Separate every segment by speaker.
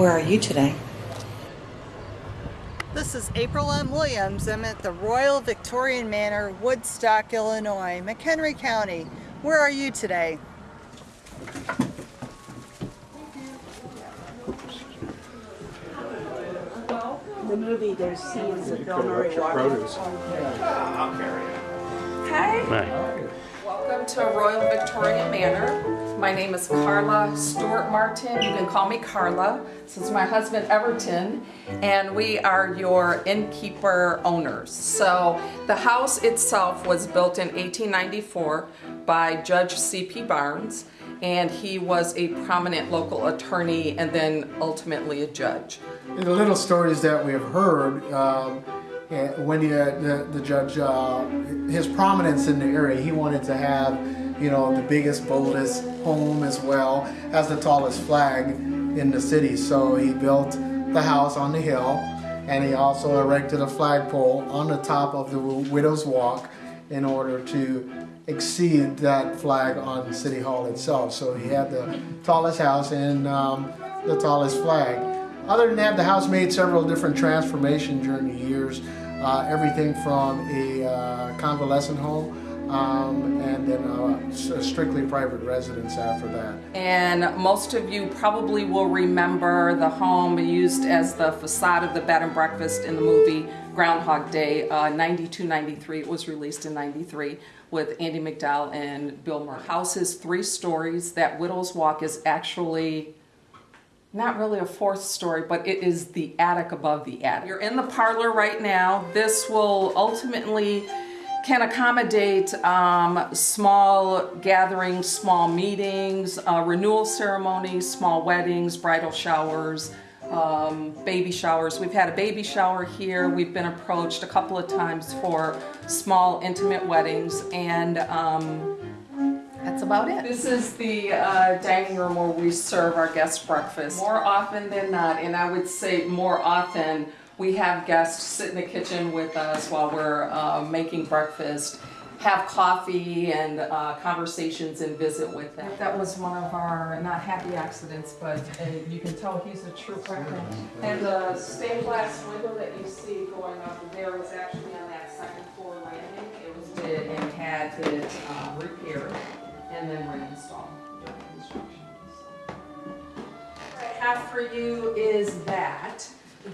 Speaker 1: Where are you today?
Speaker 2: This is April M. Williams. I'm at the Royal Victorian Manor, Woodstock, Illinois, McHenry County. Where are you today?
Speaker 3: In the movie, there's scenes of Bill Murray walking.
Speaker 4: Hi.
Speaker 5: Hi.
Speaker 4: Welcome to Royal Victorian Manor. My name is Carla Stewart Martin. You can call me Carla. This is my husband Everton, and we are your innkeeper owners. So the house itself was built in 1894 by Judge C.P. Barnes, and he was a prominent local attorney and then ultimately a judge.
Speaker 6: The little stories that we have heard, um, eh, when the, the, the judge, uh, his prominence in the area, he wanted to have, you know, the biggest, boldest home as well as the tallest flag in the city. So he built the house on the hill and he also erected a flagpole on the top of the Widow's Walk in order to exceed that flag on City Hall itself. So he had the tallest house and um, the tallest flag. Other than that, the house made several different transformations during the years. Uh, everything from a uh, convalescent home um, and then uh, a strictly private residence after that.
Speaker 4: And most of you probably will remember the home used as the facade of the bed and breakfast in the movie Groundhog Day, uh, 92, 93. It was released in 93 with Andie MacDowell and Bill Murray. House is three stories. That Widow's Walk is actually not really a fourth story, but it is the attic above the attic. You're in the parlor right now. This will ultimately can accommodate um, small gatherings, small meetings, uh, renewal ceremonies, small weddings, bridal showers, um, baby showers. We've had a baby shower here. We've been approached a couple of times for small intimate weddings and um, that's about it. This is the uh, dining room where we serve our guests breakfast. More often than not, and I would say more often, we have guests sit in the kitchen with us while we're uh, making breakfast, have coffee and uh, conversations and visit with them. That was one of our, not happy accidents, but uh, you can tell he's a true record. And the stained glass window that you see going up there was actually on that second floor landing. It was did and had it uh, repaired and then reinstalled during construction. So. What I have for you is that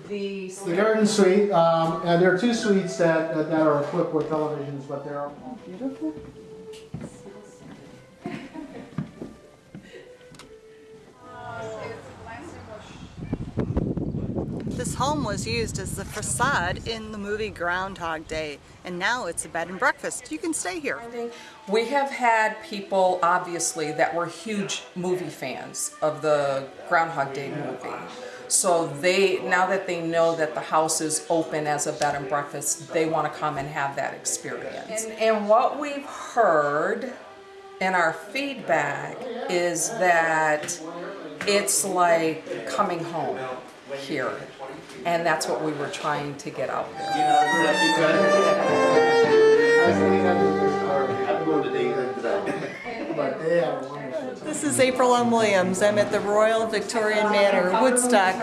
Speaker 4: the
Speaker 6: The garden suite, um, and there are two suites that, that are equipped with televisions, but they're all beautiful.
Speaker 2: This home was used as the facade in the movie Groundhog Day, and now it's a bed and breakfast. You can stay here.
Speaker 4: We have had people, obviously, that were huge movie fans of the Groundhog Day movie. So they, now that they know that the house is open as a bed and breakfast, they want to come and have that experience. And, and what we've heard in our feedback is that it's like coming home here. And that's what we were trying to get out there.
Speaker 2: This is April M. Williams. I'm at the Royal Victorian Manor, Woodstock,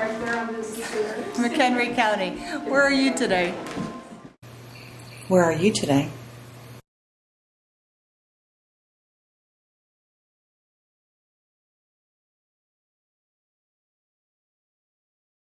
Speaker 2: McHenry County. Where are you today?
Speaker 1: Where are you today?